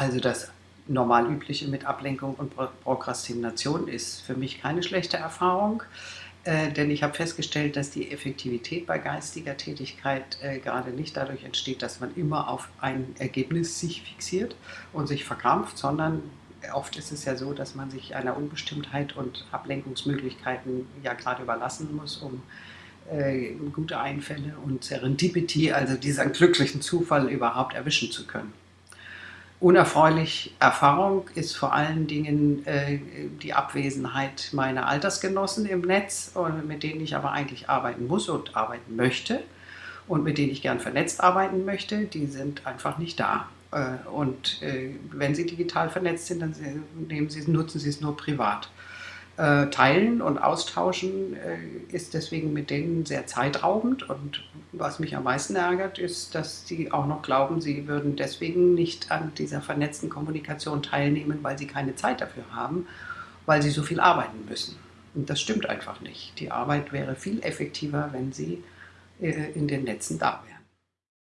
Also das normal übliche mit Ablenkung und Prokrastination ist für mich keine schlechte Erfahrung, äh, denn ich habe festgestellt, dass die Effektivität bei geistiger Tätigkeit äh, gerade nicht dadurch entsteht, dass man immer auf ein Ergebnis sich fixiert und sich verkrampft, sondern oft ist es ja so, dass man sich einer Unbestimmtheit und Ablenkungsmöglichkeiten ja gerade überlassen muss, um äh, gute Einfälle und Serendipity, also diesen glücklichen Zufall überhaupt erwischen zu können. Unerfreulich Erfahrung ist vor allen Dingen äh, die Abwesenheit meiner Altersgenossen im Netz, mit denen ich aber eigentlich arbeiten muss und arbeiten möchte und mit denen ich gern vernetzt arbeiten möchte, die sind einfach nicht da. Äh, und äh, wenn sie digital vernetzt sind, dann nehmen sie, nutzen sie es nur privat. Äh, teilen und austauschen äh, ist deswegen mit denen sehr zeitraubend. Und was mich am meisten ärgert, ist, dass sie auch noch glauben, sie würden deswegen nicht an dieser vernetzten Kommunikation teilnehmen, weil sie keine Zeit dafür haben, weil sie so viel arbeiten müssen. Und das stimmt einfach nicht. Die Arbeit wäre viel effektiver, wenn sie äh, in den Netzen da wäre.